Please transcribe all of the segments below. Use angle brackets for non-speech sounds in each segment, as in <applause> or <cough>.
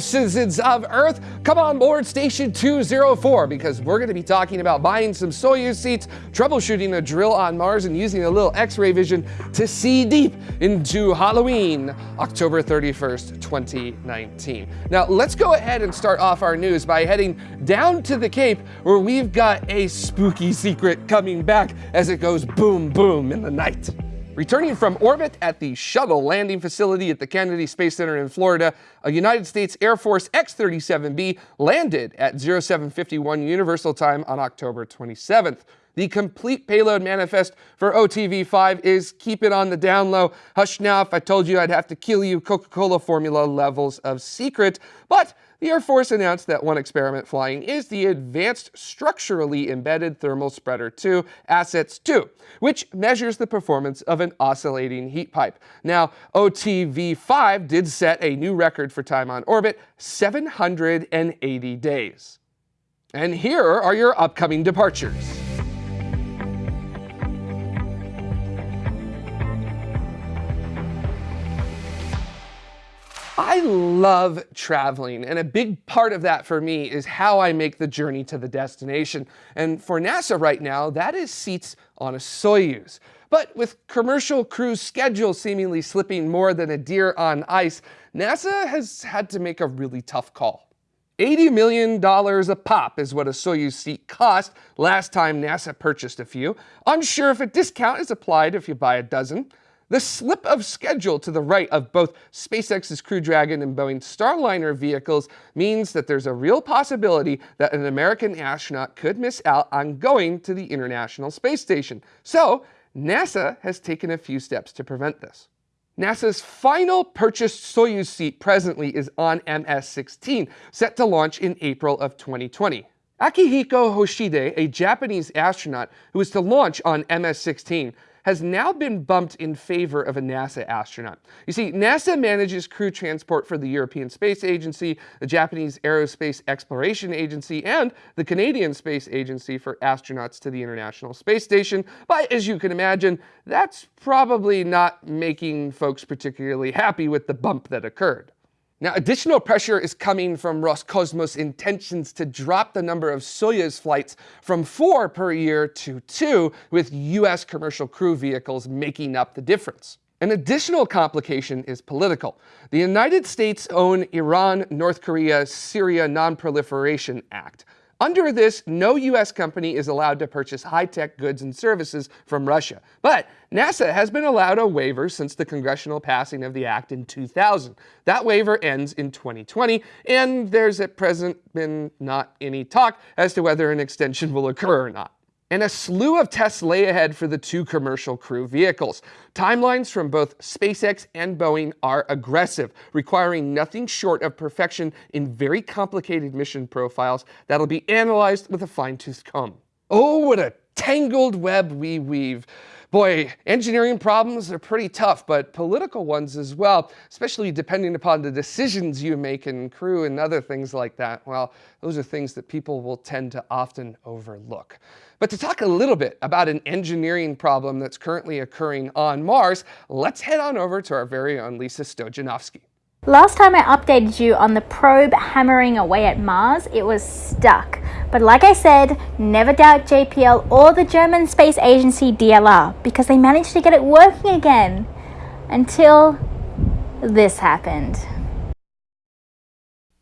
Citizens of Earth. Come on board Station 204 because we're going to be talking about buying some Soyuz seats, troubleshooting a drill on Mars, and using a little X-ray vision to see deep into Halloween, October 31st, 2019. Now, let's go ahead and start off our news by heading down to the Cape where we've got a spooky secret coming back as it goes boom, boom in the night. Returning from orbit at the shuttle landing facility at the Kennedy Space Center in Florida, a United States Air Force X-37B landed at 0751 Universal Time on October 27th. The complete payload manifest for OTV-5 is keep it on the down low. Hush now if I told you I'd have to kill you Coca-Cola formula levels of secret. But the Air Force announced that one experiment flying is the Advanced Structurally Embedded Thermal Spreader 2, ASSETS 2, which measures the performance of an oscillating heat pipe. Now, OTV-5 did set a new record for time on orbit, 780 days. And here are your upcoming departures. I love traveling, and a big part of that for me is how I make the journey to the destination. And for NASA right now, that is seats on a Soyuz. But with commercial crews schedules seemingly slipping more than a deer on ice, NASA has had to make a really tough call. $80 million a pop is what a Soyuz seat cost last time NASA purchased a few. Unsure if a discount is applied if you buy a dozen. The slip of schedule to the right of both SpaceX's Crew Dragon and Boeing's Starliner vehicles means that there's a real possibility that an American astronaut could miss out on going to the International Space Station. So NASA has taken a few steps to prevent this. NASA's final purchased Soyuz seat presently is on MS-16, set to launch in April of 2020. Akihiko Hoshide, a Japanese astronaut who is to launch on MS-16, has now been bumped in favor of a NASA astronaut. You see, NASA manages crew transport for the European Space Agency, the Japanese Aerospace Exploration Agency, and the Canadian Space Agency for astronauts to the International Space Station. But as you can imagine, that's probably not making folks particularly happy with the bump that occurred. Now, additional pressure is coming from Roscosmos' intentions to drop the number of Soyuz flights from four per year to two, with US commercial crew vehicles making up the difference. An additional complication is political. The United States' own Iran, North Korea, Syria Non-Proliferation Act under this, no U.S. company is allowed to purchase high-tech goods and services from Russia. But NASA has been allowed a waiver since the congressional passing of the act in 2000. That waiver ends in 2020, and there's at present been not any talk as to whether an extension will occur or not and a slew of tests lay ahead for the two commercial crew vehicles. Timelines from both SpaceX and Boeing are aggressive, requiring nothing short of perfection in very complicated mission profiles that'll be analyzed with a fine-tooth comb. Oh, what a tangled web we weave. Boy, engineering problems are pretty tough, but political ones as well, especially depending upon the decisions you make in crew and other things like that. Well, those are things that people will tend to often overlook. But to talk a little bit about an engineering problem that's currently occurring on Mars, let's head on over to our very own Lisa Stojanovski. Last time I updated you on the probe hammering away at Mars, it was stuck. But like I said, never doubt JPL or the German space agency DLR because they managed to get it working again. Until this happened.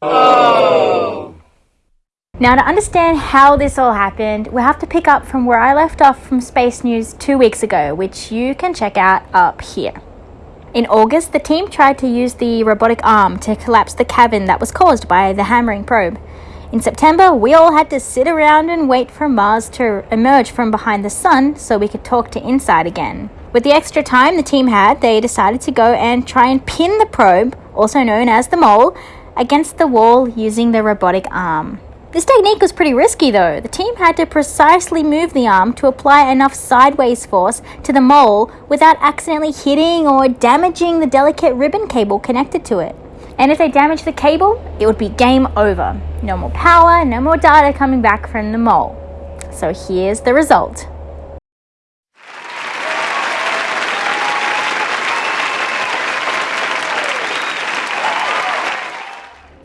Oh. Now to understand how this all happened, we have to pick up from where I left off from Space News two weeks ago, which you can check out up here. In August, the team tried to use the robotic arm to collapse the cavern that was caused by the hammering probe. In September, we all had to sit around and wait for Mars to emerge from behind the sun so we could talk to InSight again. With the extra time the team had, they decided to go and try and pin the probe, also known as the mole, against the wall using the robotic arm. This technique was pretty risky though. The team had to precisely move the arm to apply enough sideways force to the mole without accidentally hitting or damaging the delicate ribbon cable connected to it. And if they damaged the cable, it would be game over. No more power, no more data coming back from the mole. So here's the result.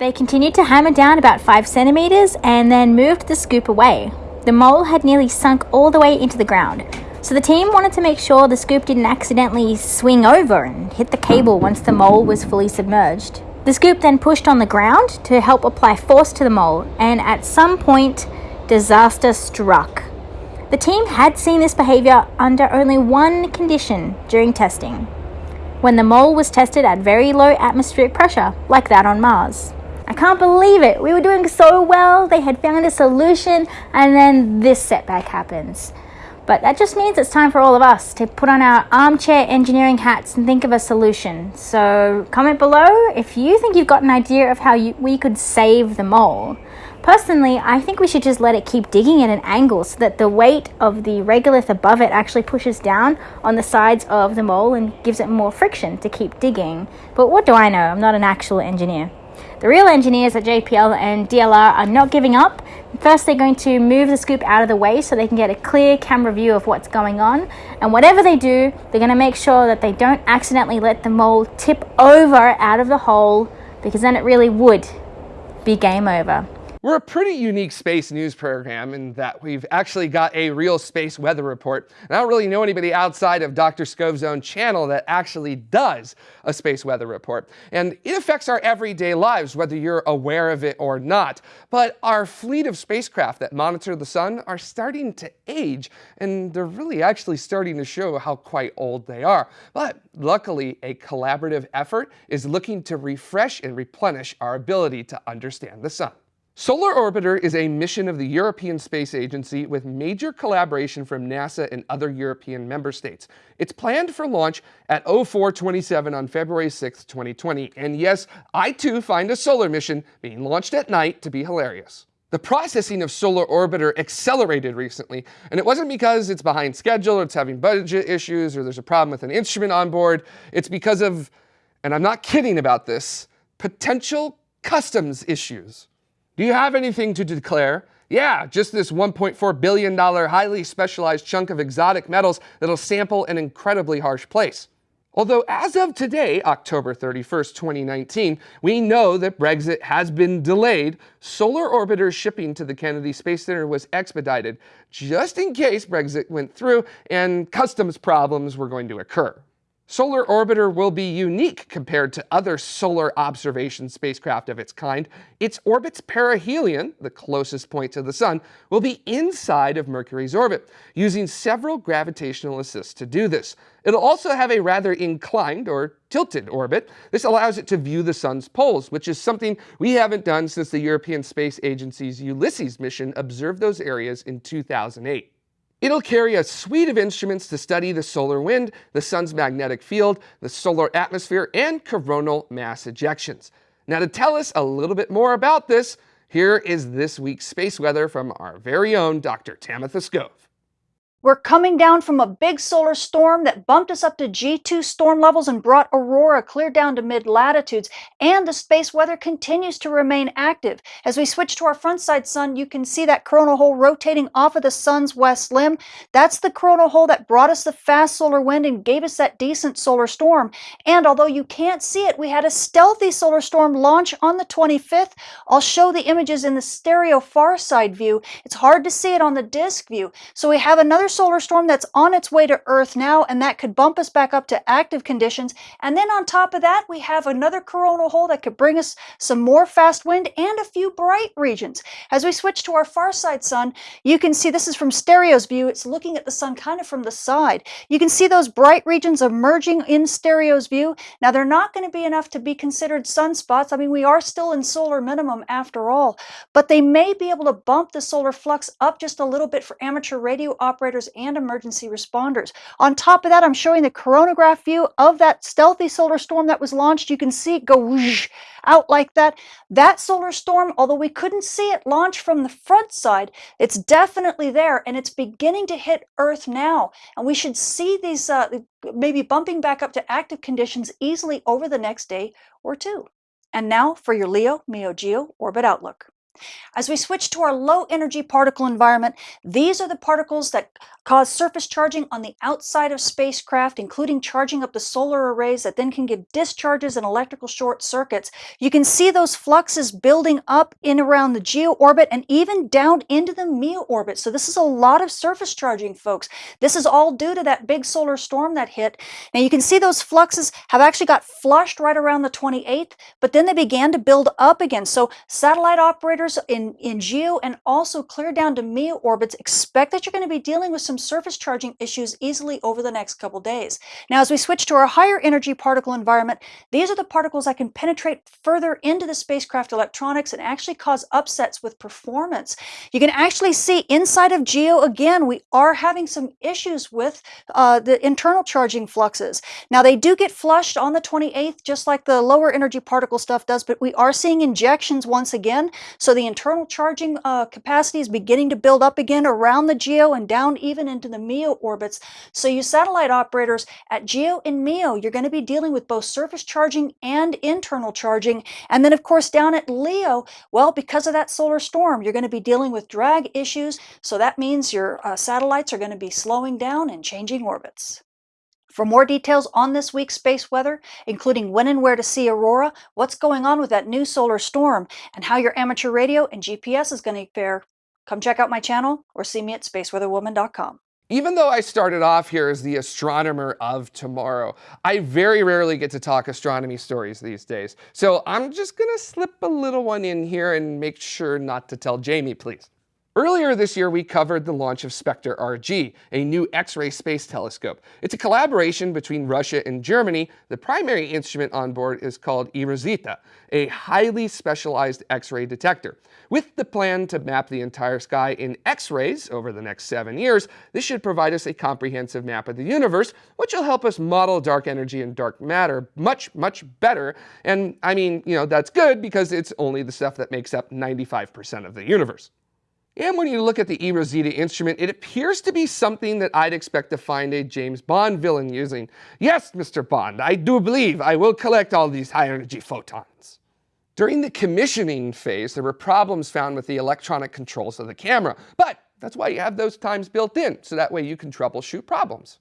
They continued to hammer down about 5 centimeters and then moved the scoop away. The mole had nearly sunk all the way into the ground, so the team wanted to make sure the scoop didn't accidentally swing over and hit the cable once the mole was fully submerged. The scoop then pushed on the ground to help apply force to the mole, and at some point, disaster struck. The team had seen this behavior under only one condition during testing when the mole was tested at very low atmospheric pressure, like that on Mars. I can't believe it. We were doing so well, they had found a solution, and then this setback happens. But that just means it's time for all of us to put on our armchair engineering hats and think of a solution. So comment below if you think you've got an idea of how you, we could save the mole. Personally, I think we should just let it keep digging at an angle so that the weight of the regolith above it actually pushes down on the sides of the mole and gives it more friction to keep digging. But what do I know? I'm not an actual engineer. The real engineers at JPL and DLR are not giving up. First, they're going to move the scoop out of the way so they can get a clear camera view of what's going on. And whatever they do, they're going to make sure that they don't accidentally let the mole tip over out of the hole because then it really would be game over. We're a pretty unique space news program in that we've actually got a real space weather report. And I don't really know anybody outside of Dr. Skov's own channel that actually does a space weather report. And it affects our everyday lives, whether you're aware of it or not. But our fleet of spacecraft that monitor the sun are starting to age, and they're really actually starting to show how quite old they are. But luckily, a collaborative effort is looking to refresh and replenish our ability to understand the sun. Solar Orbiter is a mission of the European Space Agency with major collaboration from NASA and other European member states. It's planned for launch at 0427 on February 6, 2020. And yes, I too find a solar mission being launched at night to be hilarious. The processing of Solar Orbiter accelerated recently, and it wasn't because it's behind schedule or it's having budget issues or there's a problem with an instrument on board. It's because of, and I'm not kidding about this, potential customs issues. Do you have anything to declare? Yeah, just this $1.4 billion highly specialized chunk of exotic metals that'll sample an incredibly harsh place. Although as of today, October 31st, 2019, we know that Brexit has been delayed, Solar Orbiter's shipping to the Kennedy Space Center was expedited, just in case Brexit went through and customs problems were going to occur. Solar Orbiter will be unique compared to other solar observation spacecraft of its kind. Its orbit's perihelion, the closest point to the Sun, will be inside of Mercury's orbit, using several gravitational assists to do this. It'll also have a rather inclined or tilted orbit. This allows it to view the Sun's poles, which is something we haven't done since the European Space Agency's Ulysses mission observed those areas in 2008. It'll carry a suite of instruments to study the solar wind, the sun's magnetic field, the solar atmosphere, and coronal mass ejections. Now to tell us a little bit more about this, here is this week's space weather from our very own Dr. Tamitha Skov. We're coming down from a big solar storm that bumped us up to G2 storm levels and brought aurora clear down to mid latitudes. And the space weather continues to remain active. As we switch to our front side sun, you can see that coronal hole rotating off of the sun's west limb. That's the coronal hole that brought us the fast solar wind and gave us that decent solar storm. And although you can't see it, we had a stealthy solar storm launch on the 25th. I'll show the images in the stereo far side view. It's hard to see it on the disk view. So we have another solar storm that's on its way to Earth now, and that could bump us back up to active conditions. And then on top of that, we have another coronal hole that could bring us some more fast wind and a few bright regions. As we switch to our far side sun, you can see this is from stereo's view. It's looking at the sun kind of from the side. You can see those bright regions emerging in stereo's view. Now, they're not going to be enough to be considered sunspots. I mean, we are still in solar minimum after all, but they may be able to bump the solar flux up just a little bit for amateur radio operators and emergency responders. On top of that, I'm showing the coronagraph view of that stealthy solar storm that was launched. You can see it go out like that. That solar storm, although we couldn't see it launch from the front side, it's definitely there and it's beginning to hit Earth now. And we should see these uh, maybe bumping back up to active conditions easily over the next day or two. And now for your Leo Meo Geo Orbit Outlook. As we switch to our low energy particle environment, these are the particles that cause surface charging on the outside of spacecraft, including charging up the solar arrays that then can give discharges and electrical short circuits. You can see those fluxes building up in around the geo orbit and even down into the MEO orbit. So this is a lot of surface charging, folks. This is all due to that big solar storm that hit. Now you can see those fluxes have actually got flushed right around the 28th, but then they began to build up again. So satellite operators in, in GEO and also clear down to MEO orbits, expect that you're going to be dealing with some surface charging issues easily over the next couple days. Now, as we switch to our higher energy particle environment, these are the particles that can penetrate further into the spacecraft electronics and actually cause upsets with performance. You can actually see inside of GEO, again, we are having some issues with uh, the internal charging fluxes. Now, they do get flushed on the 28th, just like the lower energy particle stuff does, but we are seeing injections once again. So the internal charging uh, capacity is beginning to build up again around the GEO and down even into the MEO orbits. So you satellite operators at GEO and MEO, you're going to be dealing with both surface charging and internal charging. And then of course down at LEO, well, because of that solar storm, you're going to be dealing with drag issues. So that means your uh, satellites are going to be slowing down and changing orbits. For more details on this week's space weather, including when and where to see aurora, what's going on with that new solar storm, and how your amateur radio and GPS is going to fare, come check out my channel or see me at spaceweatherwoman.com. Even though I started off here as the astronomer of tomorrow, I very rarely get to talk astronomy stories these days. So I'm just gonna slip a little one in here and make sure not to tell Jamie, please. Earlier this year, we covered the launch of Spektr RG, a new X-ray space telescope. It's a collaboration between Russia and Germany. The primary instrument on board is called eROSITA, a highly specialized X-ray detector. With the plan to map the entire sky in X-rays over the next seven years, this should provide us a comprehensive map of the universe, which will help us model dark energy and dark matter much, much better. And I mean, you know, that's good because it's only the stuff that makes up 95% of the universe. And when you look at the eROSITA instrument, it appears to be something that I'd expect to find a James Bond villain using. Yes, Mr. Bond, I do believe I will collect all these high energy photons. During the commissioning phase, there were problems found with the electronic controls of the camera, but that's why you have those times built in, so that way you can troubleshoot problems.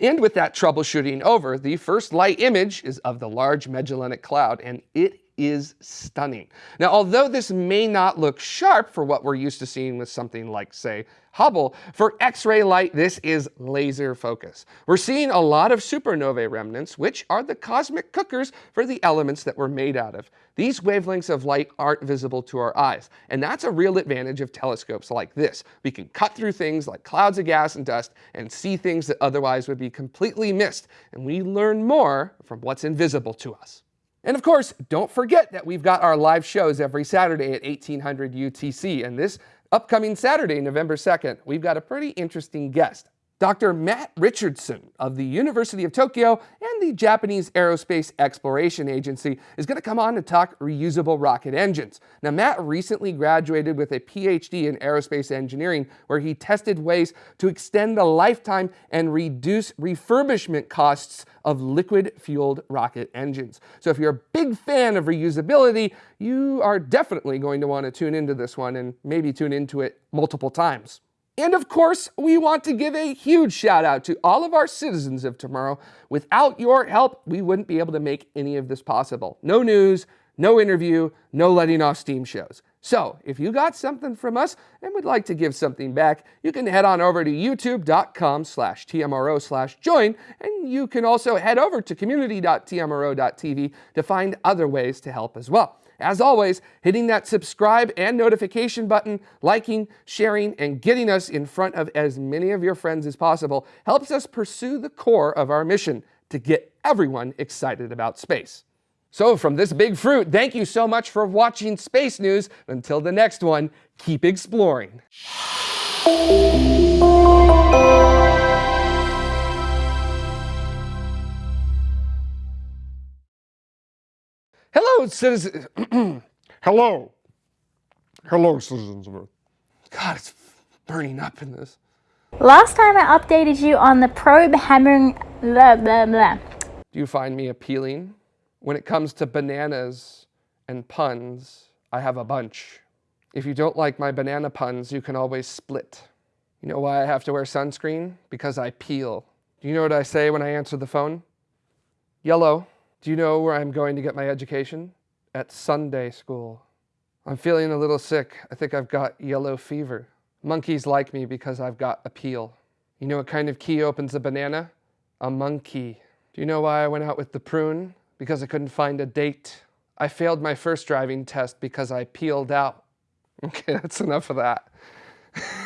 And with that troubleshooting over, the first light image is of the Large Magellanic Cloud, and it is stunning. Now, although this may not look sharp for what we're used to seeing with something like, say, Hubble, for X-ray light, this is laser focus. We're seeing a lot of supernovae remnants, which are the cosmic cookers for the elements that we're made out of. These wavelengths of light aren't visible to our eyes, and that's a real advantage of telescopes like this. We can cut through things like clouds of gas and dust and see things that otherwise would be completely missed, and we learn more from what's invisible to us. And of course, don't forget that we've got our live shows every Saturday at 1800 UTC. And this upcoming Saturday, November 2nd, we've got a pretty interesting guest. Dr. Matt Richardson of the University of Tokyo and the Japanese Aerospace Exploration Agency is going to come on to talk reusable rocket engines. Now, Matt recently graduated with a PhD in aerospace engineering where he tested ways to extend the lifetime and reduce refurbishment costs of liquid-fueled rocket engines. So if you're a big fan of reusability, you are definitely going to want to tune into this one and maybe tune into it multiple times. And of course, we want to give a huge shout out to all of our citizens of tomorrow. Without your help, we wouldn't be able to make any of this possible. No news, no interview, no letting off steam shows. So if you got something from us and would like to give something back, you can head on over to youtube.com slash tmro slash join, and you can also head over to community.tmro.tv to find other ways to help as well. As always, hitting that subscribe and notification button, liking, sharing, and getting us in front of as many of your friends as possible helps us pursue the core of our mission to get everyone excited about space. So from this big fruit, thank you so much for watching Space News. Until the next one, keep exploring. Hello, citizens. <clears throat> Hello. Hello, citizens of Earth. God, it's burning up in this. Last time I updated you on the probe hammering blah blah blah. Do you find me appealing? When it comes to bananas and puns, I have a bunch. If you don't like my banana puns, you can always split. You know why I have to wear sunscreen? Because I peel. Do you know what I say when I answer the phone? Yellow. Do you know where I'm going to get my education? At Sunday school. I'm feeling a little sick. I think I've got yellow fever. Monkeys like me because I've got appeal. You know what kind of key opens a banana? A monkey. Do you know why I went out with the prune? Because I couldn't find a date. I failed my first driving test because I peeled out. <laughs> Okay, that's enough of that. <laughs>